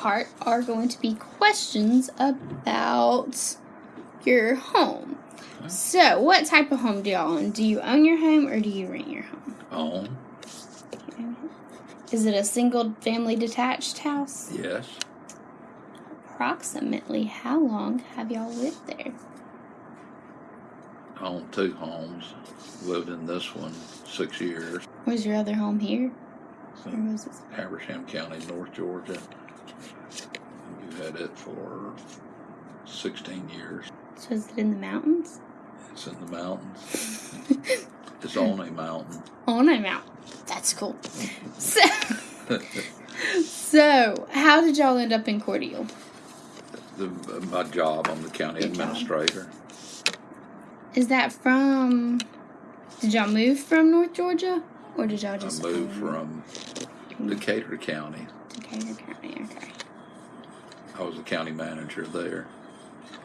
part are going to be questions about your home. So, what type of home do y'all own? Do you own your home or do you rent your home? Own? Is it a single family detached house? Yes. Approximately how long have y'all lived there? I own two homes. Lived in this one six years. Was your other home here? Or was it? Habersham County, North Georgia. We've had it for 16 years. So is it in the mountains? It's in the mountains. it's on a mountain. On a mountain. That's cool. So, so how did y'all end up in Cordele? The, my job, I'm the county Your job. administrator. Is that from? Did y'all move from North Georgia, or did y'all just I moved from Decatur County. Decatur County? Okay. I was the county manager there.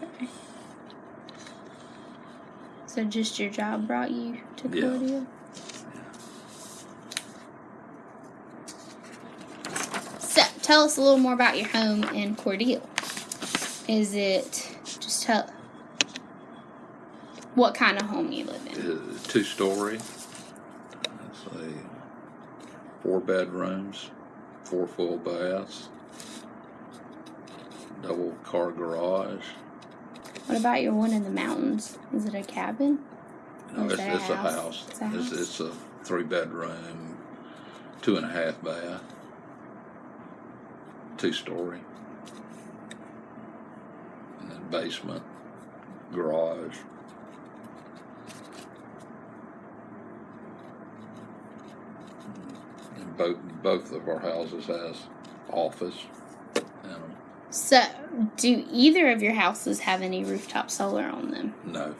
okay. So just your job brought you to Yeah. So tell us a little more about your home in Cordele. Is it just tell what kind of home you live in? Uh, two story. Let's see. Four bedrooms, four full baths, double car garage. What about your one in the mountains? Is it a cabin? No, is it's, a it's a house? house. It's a It's, it's a three bedroom, two and a half bath, two story. And then basement, garage. Both, both of our houses has office in them. So, do either of your houses have any rooftop solar on them? No,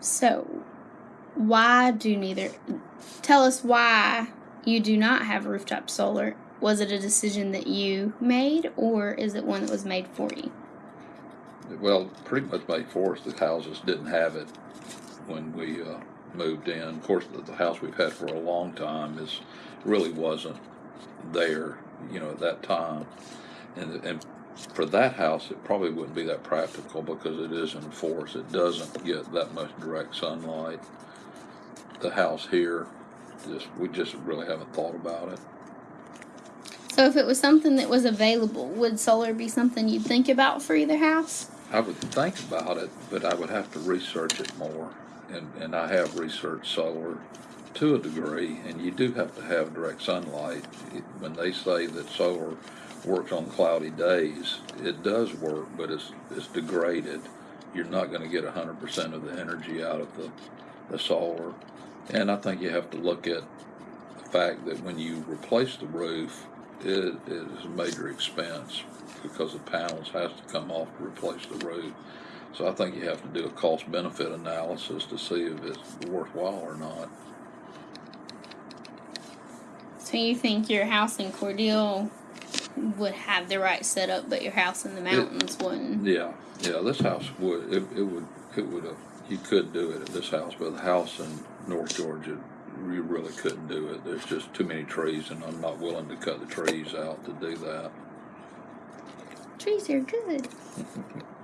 So, why do neither? Tell us why you do not have rooftop solar. Was it a decision that you made, or is it one that was made for you? Well, pretty much made for us. The houses didn't have it when we uh, moved in. Of course, the, the house we've had for a long time is really wasn't there, you know, at that time. And and for that house, it probably wouldn't be that practical because it is in force. It doesn't get that much direct sunlight. The house here, just we just really haven't thought about it. So, if it was something that was available, would solar be something you'd think about for either house? I would think about it, but I would have to research it more. And, and I have researched solar to a degree, and you do have to have direct sunlight. It- When they say that solar works on cloudy days, it does work, but it's, it's degraded. You're not going to get 100% of the energy out of the, the solar. And I think you have to look at the fact that when you replace the roof, it is a major expense because the panels has to come off to replace the roof. So I think you have to do a cost benefit analysis to see if it's worthwhile or not. So, you think your house in Cordele would have the right setup, but your house in the mountains wouldn't? Yeah, yeah, this house would, it, it would, it would, uh, you could do it at this house, but the house in North Georgia, you really couldn't do it. There's just too many trees and I'm not willing to cut the trees out to do that. Trees are good.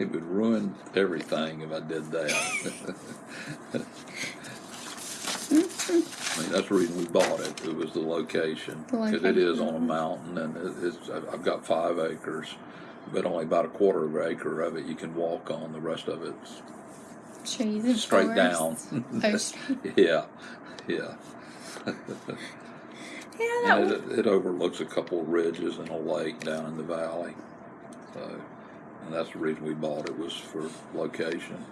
It would ruin everything if I did that. I mean, that's the reason we bought it. It was the location. The Because it is on a mountain and it- it's, I've I've got five acres, but only about a quarter of an acre of it you can walk on. The rest of it's Trees and straight down. forests. Yeah, yeah. Yeah, that And would, it, it overlooks a couple of ridges and a lake down in the valley. So, and that's the reason we bought it was for location.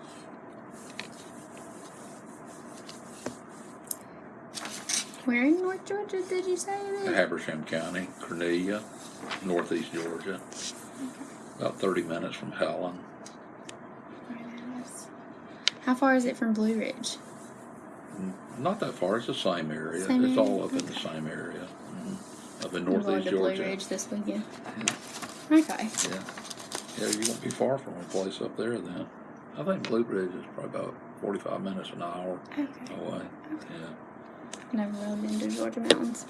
where in North Georgia did you say it is? Habersham County, Cornelia, northeast Georgia. About 30 minutes from Helen. How far is it from Blue Ridge? Not that far, it's the same area. Same it's area? all up in the same area. Mhm. Up in northeast to Blue Ridge this weekend. Okay. Yeah. Yeah, you won't be far from a place up there then. I think Blue Ridge is probably about 45 minutes, an hour Okay. away. Okay. Yeah. Never really been to Georgia mountains.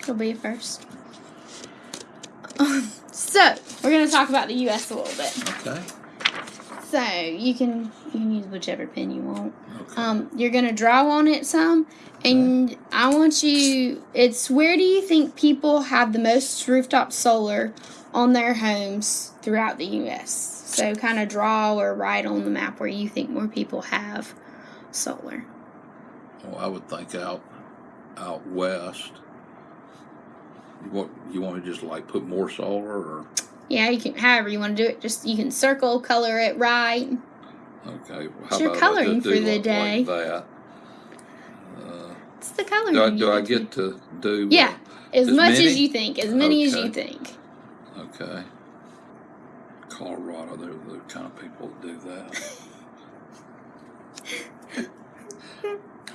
It'll be a first. so we're gonna talk about the U.S. a little bit. Okay. So you can you can use whichever pen you want. Okay. Um, you're gonna draw on it some, and I want you. It's where do you think people have the most rooftop solar on their homes throughout the U.S. So kind of draw or write on the map where you think more people have solar. Well, I would think out out west. You want you want to just like put more solar or Yeah, you can however you want to do it. Just you can circle, color it right. okay? It's your coloring for the like- day. Like that. Uh, It's the coloring. do I, do I get to- do? Yeah, as as much many? as you think, as many as you think. Okay. Colorado, they're the kind of people that do that.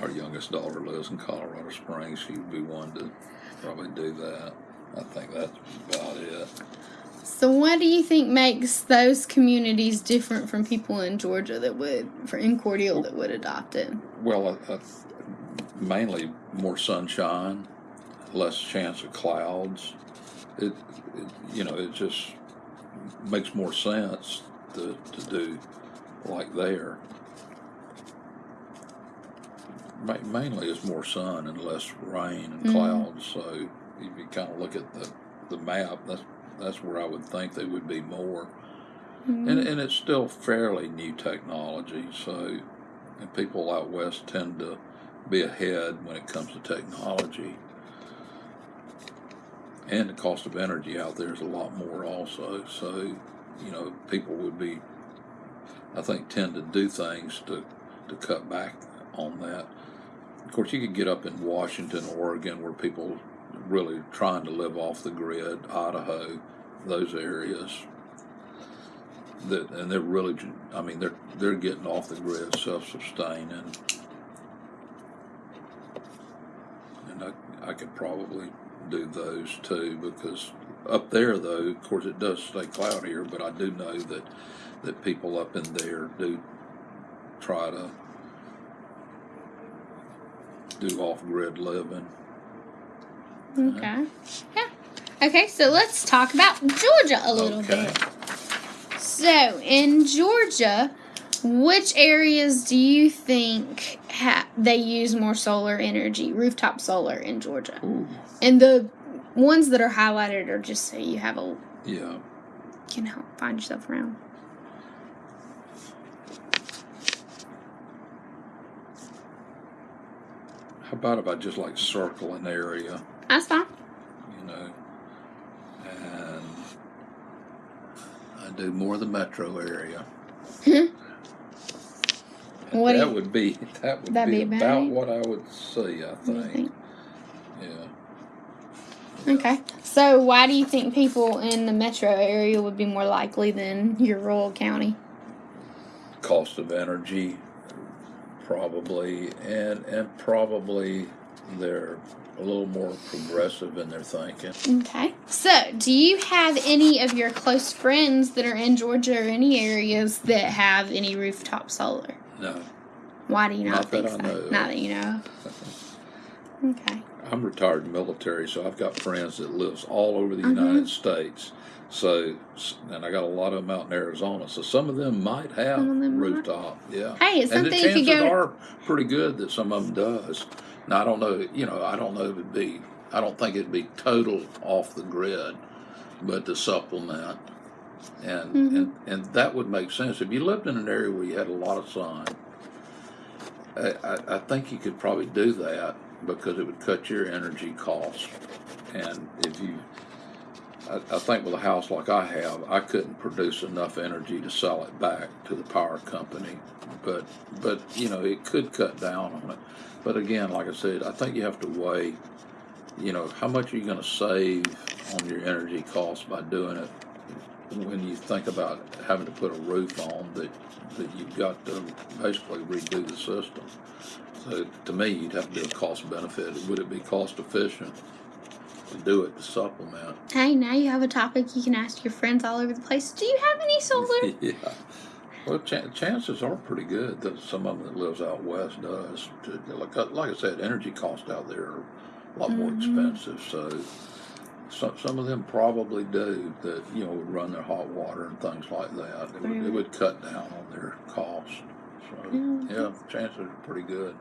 Our youngest daughter lives in Colorado Springs. She would be one to probably do that. I think that's about it. So, what do you think makes those communities different from people in Georgia that would, for in Cordele, that would adopt it? Well, I, I, mainly more sunshine, less chance of clouds. It you know, it just makes more sense to, to do like there. Ma- Mainly, it's more sun and less rain and Mhm. clouds. So, if you kind of look at the, the map, that's that's where I would think they would be more. Mm-hmm. And, and it's still fairly new technology, so and people out west tend to be ahead when it comes to technology. And the cost of energy out there is a lot more also. So, you know, people would be, I think, tend to do things to, to cut back on that. Of course, you could get up in Washington, Oregon, where people really trying to live off the grid, Idaho, those areas that and they're really I mean they're they're getting off the grid self-sustaining and I, I could probably do those too because up there though of course it does stay cloudier but I do know that that people up in there do try to do off-grid living Okay. Yeah. Okay, so let's talk about Georgia a little Okay. bit. So, in Georgia, which areas do you think ha- they use more solar energy, rooftop solar in Georgia? Ooh, And the ones that are highlighted are just so you have a yeah can help find yourself around. how about if I just like circle an area That's fine. you know, and I do more of the metro area. Hmm? What that you- would be that would That'd be, be about about what I would see. I What do you think. think? Yeah. Okay. So, why do you think people in the metro area would be more likely than your rural county? Cost of energy, probably, and and probably they're a little more progressive in their thinking. Okay. So, do you have any of your close friends that are in Georgia or any areas that have any rooftop solar? No, Why do you not, Not that think I so? know. Not that you know. Okay. I'm retired military, so I've got friends that lives all over the Mhm. United States. So, and I got a lot of them out in Arizona. So some of them might have them might. rooftop. Yeah. Hey, it's and the something you could go. are pretty good that some of them does. Now I don't know. You know, I don't know if it'd be. I don't think it'd be total off the grid, but to supplement, and Mhm. and and that would make sense if you lived in an area where you had a lot of sun. I, I, I think you could probably do that because it would cut your energy costs, and if you. I, I think with a house like I have, I couldn't produce enough energy to sell it back to the power company but but you know it could cut down on it. But again, like I said, I think you have to weigh, you know, how much are you going to save on your energy costs by doing it when you think about having to put a roof on that that you've got to basically redo the system. So to me, you'd have to do a cost benefit. Would it be cost efficient to do it to supplement? Hey, now you have a topic you can ask your friends all over the place. Do you have any solar? yeah. Well, chan chances are pretty good that some of them that lives out west does. Like, I- like I said, energy costs out there are a lot more Mhm. expensive. So some some of them probably do that. You know, would run their hot water and things like that. It would, it would cut down on their cost. So Yeah, yeah, chances are pretty good.